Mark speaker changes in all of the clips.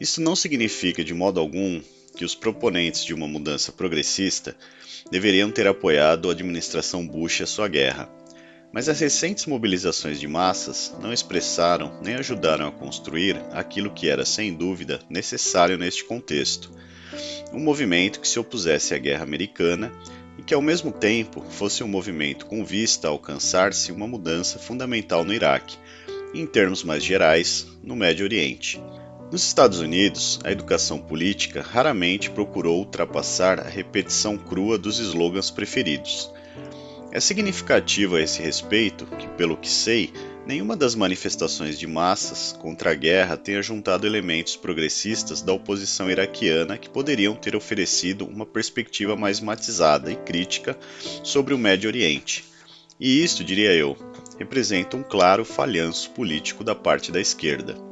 Speaker 1: Isso não significa de modo algum que os proponentes de uma mudança progressista deveriam ter apoiado a administração Bush e a sua guerra. Mas as recentes mobilizações de massas não expressaram nem ajudaram a construir aquilo que era, sem dúvida, necessário neste contexto: um movimento que se opusesse à guerra americana e que, ao mesmo tempo, fosse um movimento com vista a alcançar-se uma mudança fundamental no Iraque, e, em termos mais gerais, no Médio Oriente. Nos Estados Unidos, a educação política raramente procurou ultrapassar a repetição crua dos slogans preferidos. É significativo a esse respeito que, pelo que sei, nenhuma das manifestações de massas contra a guerra tenha juntado elementos progressistas da oposição iraquiana que poderiam ter oferecido uma perspectiva mais matizada e crítica sobre o Médio Oriente. E isto, diria eu, representa um claro falhanço político da parte da esquerda.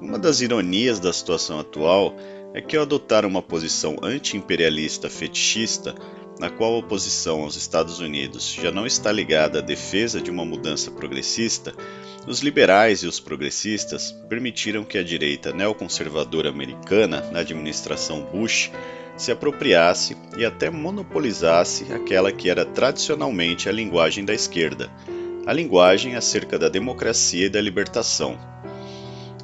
Speaker 1: Uma das ironias da situação atual é que, ao adotar uma posição anti-imperialista fetichista, na qual a oposição aos Estados Unidos já não está ligada à defesa de uma mudança progressista, os liberais e os progressistas permitiram que a direita neoconservadora americana, na administração Bush, se apropriasse e até monopolizasse aquela que era tradicionalmente a linguagem da esquerda, a linguagem acerca da democracia e da libertação.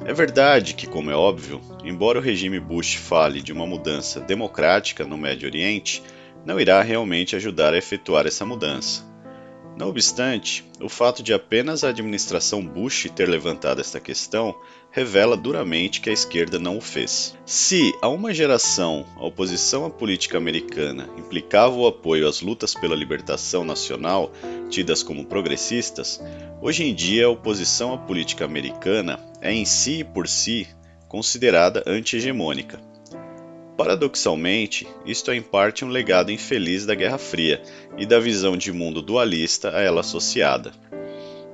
Speaker 1: É verdade que, como é óbvio, embora o regime Bush fale de uma mudança democrática no Médio Oriente, não irá realmente ajudar a efetuar essa mudança. Não obstante, o fato de apenas a administração Bush ter levantado esta questão revela duramente que a esquerda não o fez. Se, há uma geração, a oposição à política americana implicava o apoio às lutas pela libertação nacional, tidas como progressistas, hoje em dia a oposição à política americana é em si e por si considerada anti-hegemônica. Paradoxalmente, isto é em parte um legado infeliz da Guerra Fria e da visão de mundo dualista a ela associada.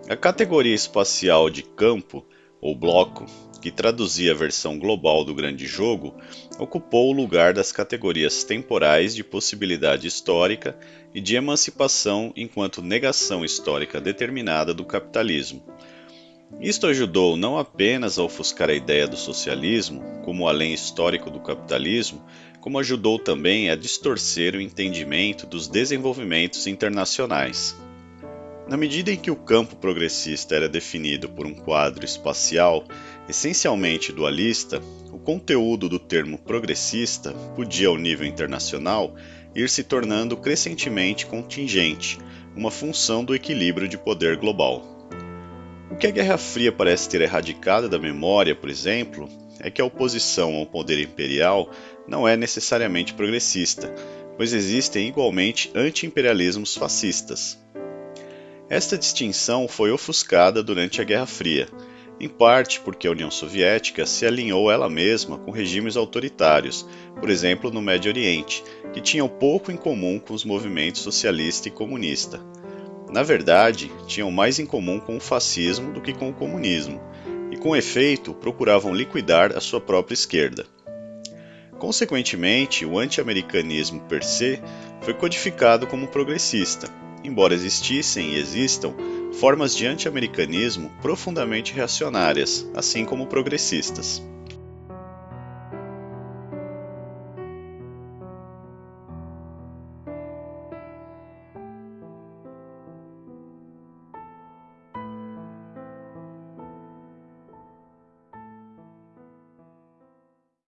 Speaker 1: A categoria espacial de campo, ou bloco, que traduzia a versão global do grande jogo, ocupou o lugar das categorias temporais de possibilidade histórica e de emancipação enquanto negação histórica determinada do capitalismo. Isto ajudou não apenas a ofuscar a ideia do socialismo como além histórico do capitalismo, como ajudou também a distorcer o entendimento dos desenvolvimentos internacionais. Na medida em que o campo progressista era definido por um quadro espacial essencialmente dualista, o conteúdo do termo progressista podia, ao nível internacional, ir se tornando crescentemente contingente, uma função do equilíbrio de poder global. O que a Guerra Fria parece ter erradicado da memória, por exemplo, é que a oposição ao poder imperial não é necessariamente progressista, pois existem igualmente anti-imperialismos fascistas. Esta distinção foi ofuscada durante a Guerra Fria, em parte porque a União Soviética se alinhou ela mesma com regimes autoritários, por exemplo no Médio Oriente, que tinham pouco em comum com os movimentos socialista e comunista na verdade, tinham mais em comum com o fascismo do que com o comunismo, e com efeito procuravam liquidar a sua própria esquerda. Consequentemente, o anti-americanismo per se foi codificado como progressista, embora existissem e existam formas de anti-americanismo profundamente reacionárias, assim como progressistas.